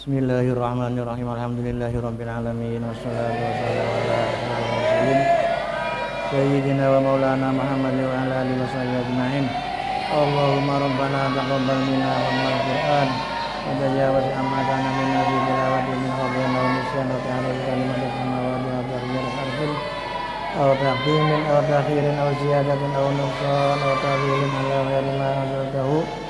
Bismillahirrahmanirrahim. Alhamdulillahirabbil alamin. Wassalatu wassalamu ala asyrofil sayyidina wa maulana Muhammad wa ala alihi washabihi ajmain. Allahumma rabbana taqabbal minna wa min al-Qur'an. Wa tajawaz amma kana minna fi tilawati min hadhina wa nisyan wa ta'ala kalimat as-samawati wa tahjir harfin. Aw aw takhirin aw aw nuqsan aw ala ghairi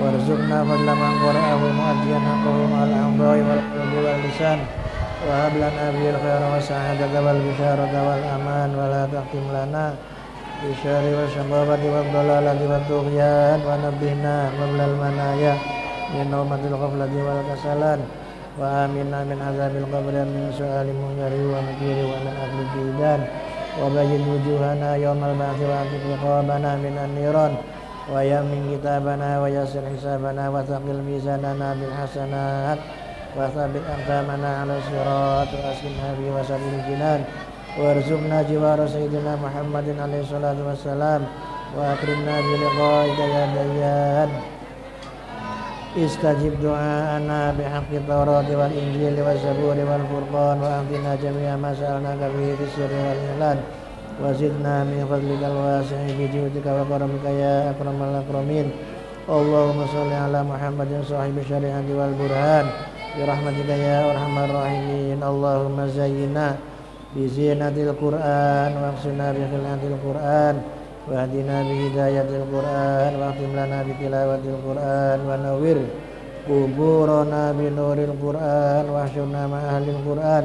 وارزقنا فضل من قرأه مؤديا حقه مع الأعضاء والقلب واللسان وهب لنا به الخير والسعادة والبشارة والأمان ولا تختم لنا بالشر والشقاوة والضلالة والطغيان ونبهنا قبل المنايا من نومة الغفلة والكسلان وآمنا من عذاب القبر من سؤال منكر ونكير ومن أهل الديدان وبين وجوهنا يوم البعث وأعتق رقابنا من النيران ويمن كتابنا ويسر حسابنا وثقل ميزاننا بالحسنات وثبت أقدامنا على الصراط وأسكنها في وسط الجنان وارزقنا جوار سيدنا محمد عليه الصلاة والسلام وأكرمنا بلقائك يا ديان استجب دعاءنا بحق التوراة والإنجيل والزبور والفرقان وأعطنا جميع ما سألناك به في السر والإعلان وزدنا من فضلك الواسع بجودك وكرمك يا أكرم الأكرمين اللهم صل على محمد صاحب الشريعة والبرهان برحمتك يا أرحم الراحمين اللهم زينا بزينة القرآن واغسلنا بخلعة القرآن واهدنا بهداية القرآن واختم لنا بتلاوة القرآن ونور قبورنا بنور القرآن واحشرنا مع أهل القرآن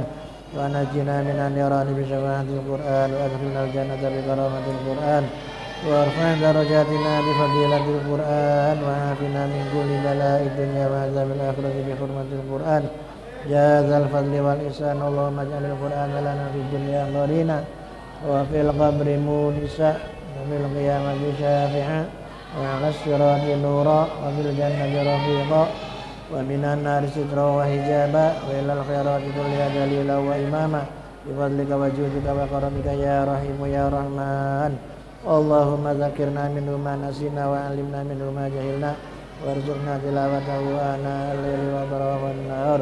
ونجنا من النيران بشفاعة القرآن وأدخلنا الجنة بكرامة القرآن وارفع درجاتنا بفضيلة القرآن وعافنا من كل بلاء الدنيا وعذاب الآخرة بحرمة القرآن يا ذا الفضل والإحسان اللهم اجعل القرآن لنا في الدنيا قرينا وفي القبر مونسا وفي القيامة شافعا وعلى الصراط نورا وفي الجنة رفيقا ومن النار سترا وحجابا وإلى الخيرات كلها دليلا وإماما بفضلك وجودك وكرمك يا رحيم يا رحمن اللهم ذكرنا منه ما نسينا وعلمنا منه ما جهلنا وارزقنا تلاوته آناء الليل وأطراف النهار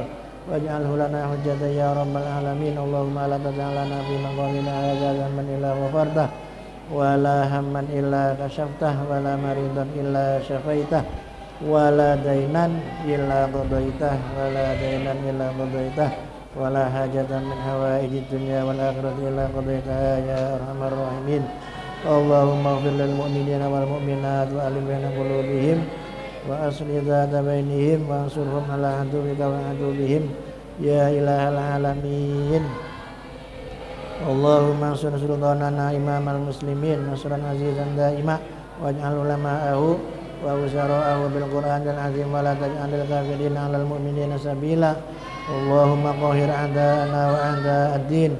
واجعله لنا حجة يا رب العالمين اللهم لا تجعل لنا في مقامنا هذا ذنبا إلا غفرته ولا هما إلا كشفته ولا مريضا إلا شفيته wala dainan illa qadaitah wala dainan illa qadaitah wala hajatan min hawaiji dunya wal akhirati illa qadaitah ya arhamar rahimin. Allahumma ighfir lil mu'minina wal mu'minat wa alif baina qulubihim wa asli dhata bainihim wa ansurhum ala aduwika wa aduwihim ya ilahal alamin. Allahumma ansur sultanana imamal muslimin nasran azizan daima waj'al ulama'ahu وأوزراءه بالقرآن العظيم ولا تجعل الكافرين على المؤمنين سبيلا اللهم قهر أعداءنا وأعداء الدين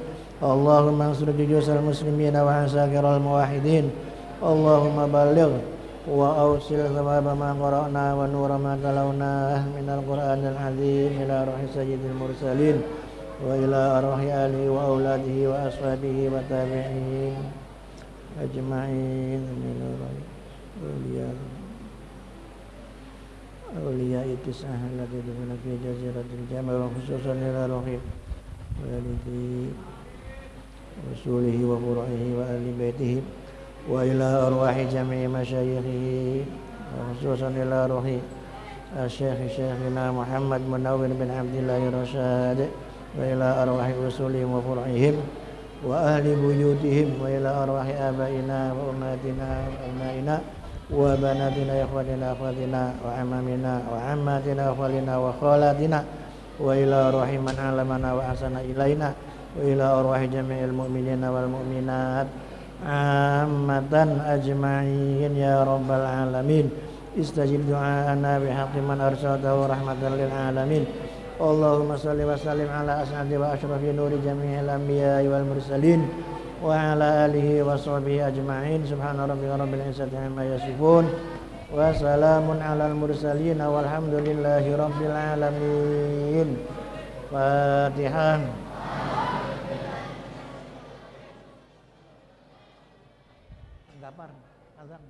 اللهم انصر جيوش المسلمين وعساكر الموحدين اللهم بلغ وأوصل ثواب ما قرأنا ونور ما تلوناه من القرآن العظيم إلى روح سيد المرسلين وإلى أرواح آله وأولاده وأصحابه وتابعين أجمعين من أولياء أولياء التسعة التي دفن في جزيرة الجمع وخصوصا إلى روح والده رسوله وفروعه وآل بيته وإلى أرواح جميع مشايخه وخصوصا إلى روح الشيخ شيخنا محمد منور بن عبد الله الرشاد وإلى أرواح رسولهم وفرعهم وأهل بيوتهم وإلى أرواح آبائنا وأمهاتنا وأبنائنا وبناتنا إخواننا أخواتنا وعمامنا وعماتنا أخوالنا وخالاتنا وإلى روح من علمنا وأحسن إلينا وإلى أرواح جميع المؤمنين والمؤمنات عامة أجمعين يا رب العالمين استجب دعاءنا بحق من أرسلته رحمة للعالمين اللهم صل وسلم على أسعد وأشرف نور جميع الأنبياء والمرسلين وعلى آله وصحبه أجمعين سبحان ربك رب العزة عما يصفون وسلام على المرسلين والحمد لله رب العالمين فاتحة Gapar, azan.